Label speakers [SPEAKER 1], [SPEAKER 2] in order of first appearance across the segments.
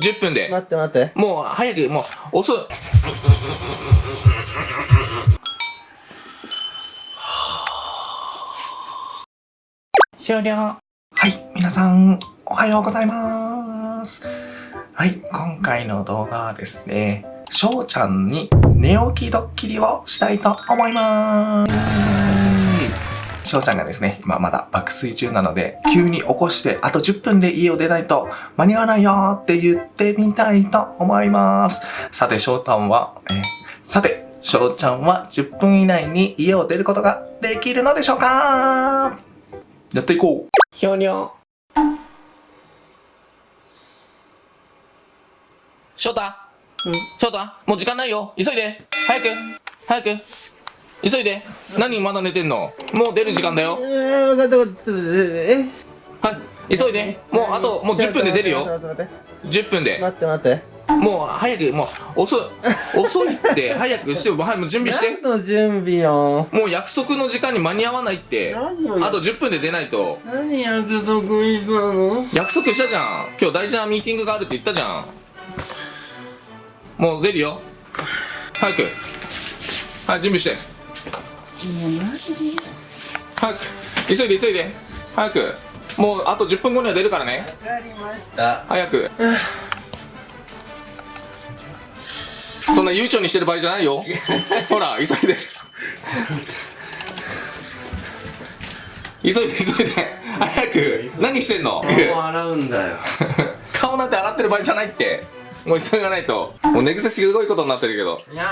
[SPEAKER 1] 10分で。
[SPEAKER 2] 待って待って。
[SPEAKER 1] もう早く、もう遅い。終了。はい、皆さん、おはようございます。はい、今回の動画はですね、翔ちゃんに寝起きドッキリをしたいと思います。翔ちゃんがですね、今まだ爆睡中なので、急に起こして、あと10分で家を出ないと間に合わないよーって言ってみたいと思います。さて、翔ちゃんは、えーさて、翔ちゃんは10分以内に家を出ることができるのでしょうか？やっていこう。ひょにょ。翔太。翔太もう時間ないよ。急いで。早く。早く急いで。何まだ寝てんの？もう出る時間だよ。
[SPEAKER 2] えー、分かった分かった。え？
[SPEAKER 1] はい急いで。もうあともう10分で出るよ。
[SPEAKER 2] 待って待って。
[SPEAKER 1] 10分で。
[SPEAKER 2] 待って待って。
[SPEAKER 1] もう早くもう遅い。遅いって早くしてはいもう準備して。
[SPEAKER 2] 何の準備よ？
[SPEAKER 1] もう約束の時間に間に合わないって。あと10分で出ないと。
[SPEAKER 2] 何約束したの？
[SPEAKER 1] 約束したじゃん。今日大事なミーティングがあるって言ったじゃん。もう出るよ。早く。はい準備して早く急いで急いで。早く。もうあと10分後には出るからね。
[SPEAKER 2] わかりました。
[SPEAKER 1] 早く。そんな悠長にしてる場合じゃないよ。ほら急いで。急いで急いで。早く。何してんの？
[SPEAKER 2] 洗うんだよ。
[SPEAKER 1] 顔なんて洗ってる場合じゃないって。もう急がないと。もう寝癖すごいことになってるけど。
[SPEAKER 2] いや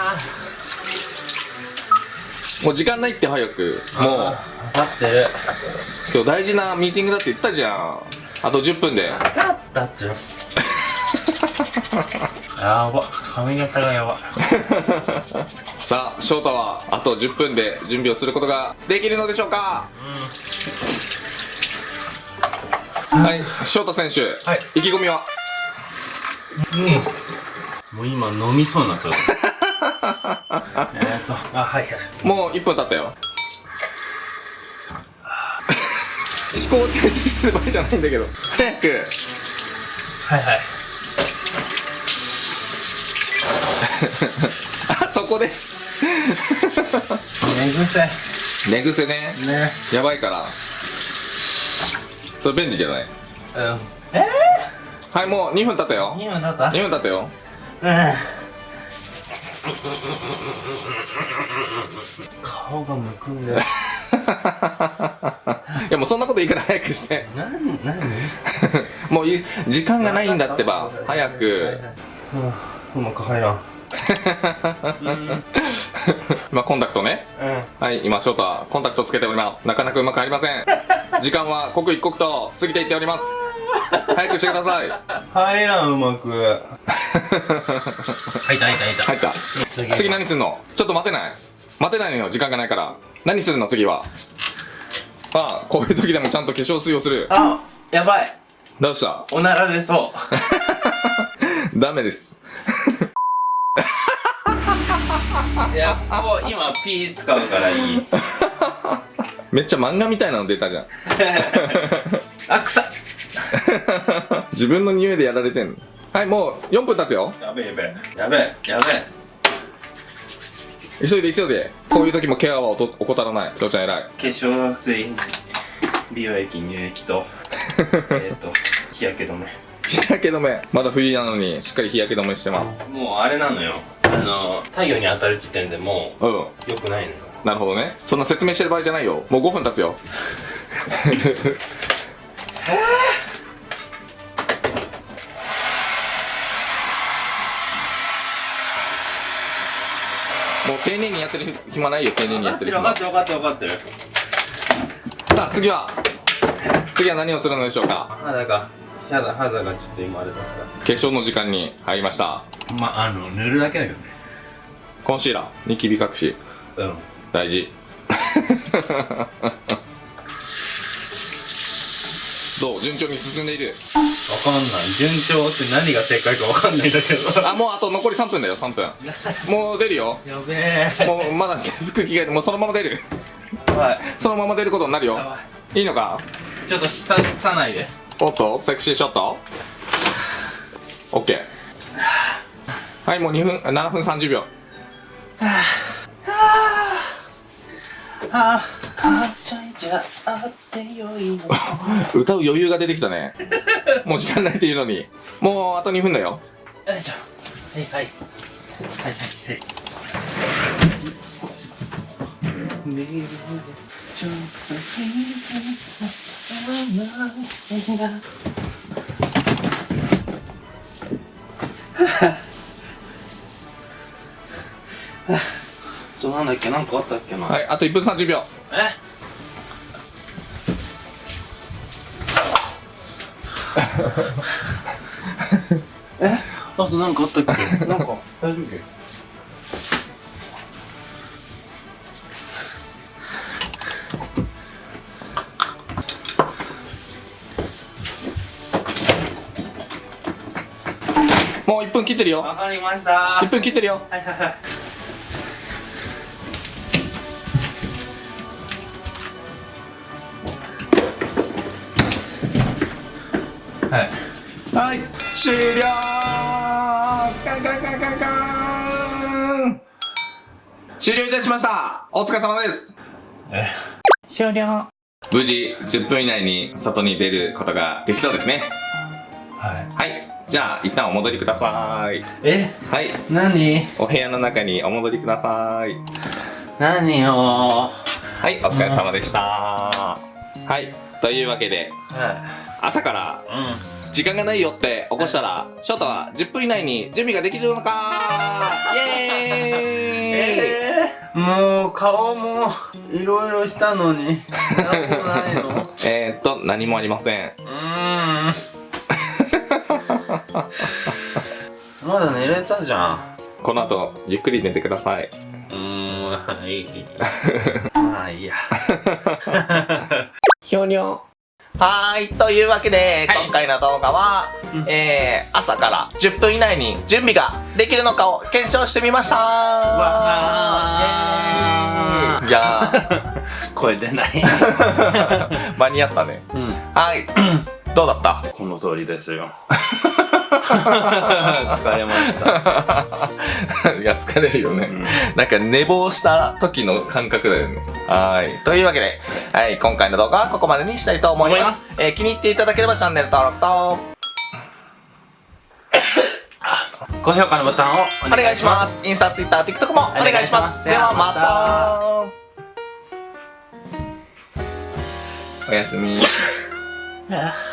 [SPEAKER 1] もう時間ないって早く。もう。
[SPEAKER 2] ー、分かって。る。
[SPEAKER 1] 今日大事なミーティングだって言ったじゃん。あと10分で。
[SPEAKER 2] 分かったっちゅう。やば。髪型がやば。
[SPEAKER 1] さあ翔太はあと10分で準備をすることができるのでしょうか？はい。翔太選手、
[SPEAKER 2] はい。
[SPEAKER 1] 意気込みは？
[SPEAKER 2] もう今飲みそうになった。えっと、あ、はいはい。
[SPEAKER 1] もう1分経ったよ思考停止してる場合じゃないんだけど早く
[SPEAKER 2] はいはい。
[SPEAKER 1] あそこで
[SPEAKER 2] 寝癖。
[SPEAKER 1] 寝癖ね
[SPEAKER 2] ね。
[SPEAKER 1] やばいからそれ便利じゃない？
[SPEAKER 2] うん。え
[SPEAKER 1] はいもう2分経ったよ
[SPEAKER 2] ー、2分だった
[SPEAKER 1] ？2分経ったよ
[SPEAKER 2] うん。顔がむくんで。る。
[SPEAKER 1] いやもうそんなこといいから早くして。
[SPEAKER 2] なん、なに
[SPEAKER 1] もうい時間がないんだってば早く。
[SPEAKER 2] うまく入らん。
[SPEAKER 1] まあコンタクトね。
[SPEAKER 2] うん。
[SPEAKER 1] はい今翔太はコンタクトつけております。なかなかうまく入りません。時間は刻一刻と過ぎていっております早くしてください。
[SPEAKER 2] 入らん、うまく。入った入った入った。
[SPEAKER 1] 入った。
[SPEAKER 2] 次
[SPEAKER 1] 次何すんの？ちょっと待てない。待てないのよ。時間がないから。何するの？次は。ああこういう時でもちゃんと化粧水をする。
[SPEAKER 2] あ、やばい。
[SPEAKER 1] どうした？
[SPEAKER 2] おなら出そう。
[SPEAKER 1] ダメです。
[SPEAKER 2] いや、こう、今、ピー使うからいい。
[SPEAKER 1] めっちゃ漫画みたいなの出たじゃん。
[SPEAKER 2] あ、臭っ
[SPEAKER 1] 自分の匂いでやられてんの？はいもう4分経つよ。
[SPEAKER 2] やべえやべえ。やべえ、やべえ。
[SPEAKER 1] 急いで急いで。こういう時もケアは怠らない。きょうちゃん偉い。
[SPEAKER 2] 化粧水、美容液、乳液と、えっと、日焼け止め。
[SPEAKER 1] 日焼け止め。まだ冬なのにしっかり日焼け止めしてます。
[SPEAKER 2] もうあれなのよ。あの、太陽に当たる時点でも
[SPEAKER 1] うん。
[SPEAKER 2] う、良くないのよ。
[SPEAKER 1] なるほどね。そんな説明してる場合じゃないよ。もう5分経つよ。も う丁寧にやってる暇ないよ丁寧にやってる暇。
[SPEAKER 2] 分かってる分かってる分かってる。
[SPEAKER 1] さあ次は。次は何をするのでしょうか？
[SPEAKER 2] 肌が、肌、肌がちょっと今あれだっ
[SPEAKER 1] 化粧の時間に入りました。
[SPEAKER 2] た。まあ、あの、塗るだけだけどね。
[SPEAKER 1] コンシーラー？ニキビ隠し。
[SPEAKER 2] うん。
[SPEAKER 1] 大事。どう？順調に進んでいる。
[SPEAKER 2] わかんない。順調って何が正解かわかんないんだけど。
[SPEAKER 1] あもうあと残り3分だよ3分 もう出るよ
[SPEAKER 2] やべえ。
[SPEAKER 1] もうまだ服着替えてもうそのまま出る
[SPEAKER 2] はい。
[SPEAKER 1] そのまま出ることになるよいいのか？
[SPEAKER 2] い。ちょっと下さないで。
[SPEAKER 1] おっとセクシーショット？オッケーはいもう2分 あ7分30秒
[SPEAKER 2] ああしゃいじゃあってよいの。
[SPEAKER 1] 歌う余裕が出てきたね。もう時間ないっていうのに。もうあと2分だよ。
[SPEAKER 2] よいしょ。はいはい。はいはいはい。ちょっと聞いたが。ちょなんだっけ？なんかあったっけな、
[SPEAKER 1] はいあと1分30秒
[SPEAKER 2] え？え？あとなんかあったっけ？なんか大丈夫？
[SPEAKER 1] もう1分切ってるよ。
[SPEAKER 2] わかりました。
[SPEAKER 1] 1分切ってるよ。
[SPEAKER 2] はいはいはいはい。
[SPEAKER 1] はい。終了。カンカンカンカンカン。終了いたしました。お疲れ様です。
[SPEAKER 3] 終了。
[SPEAKER 1] 無事10分以内に外に出ることができそうですね。
[SPEAKER 2] はい。
[SPEAKER 1] はい。じゃあ一旦お戻りください。
[SPEAKER 2] え？
[SPEAKER 1] はい。
[SPEAKER 2] 何？
[SPEAKER 1] お部屋の中にお戻りください。
[SPEAKER 2] 何よ
[SPEAKER 1] はいお疲れ様でした。はいというわけで
[SPEAKER 2] は
[SPEAKER 1] 朝から時間がないよって起こしたら翔太は10分以内に準備ができるのか？イエーイ、
[SPEAKER 2] えー、もう顔もいろいろしたのに
[SPEAKER 1] えー、っと何もありません。
[SPEAKER 2] うーん。まだ寝れたじゃん。
[SPEAKER 1] この後ゆっくり寝てください。う
[SPEAKER 2] ーんはい。まあいいや
[SPEAKER 1] ひょにょはーい。というわけで、
[SPEAKER 2] はい。
[SPEAKER 1] 今回の動画は、
[SPEAKER 2] うん。
[SPEAKER 1] えー、朝から10分以内に準備ができるのかを検証してみました。
[SPEAKER 2] わ
[SPEAKER 1] ーイ。いや
[SPEAKER 2] 声出ない。
[SPEAKER 1] ー 間に合ったね。
[SPEAKER 2] うん。
[SPEAKER 1] はい。どうだった？
[SPEAKER 2] この通りですよ 疲れました、
[SPEAKER 1] いや疲れるよね、
[SPEAKER 2] うん
[SPEAKER 1] なんか寝坊した時の感覚だよね。はい。というわけで、はい、今回の動画はここまでにしたいと思います。えー気に入っていただければチャンネル登録と
[SPEAKER 2] 高評価のボタンを
[SPEAKER 1] お願いします。インスタ、ツイッター、TikTok も。
[SPEAKER 2] お願いします
[SPEAKER 1] ではまた。おやすみ。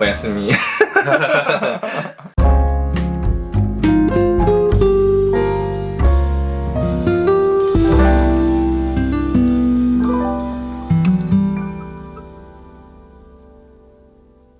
[SPEAKER 1] おやすみ。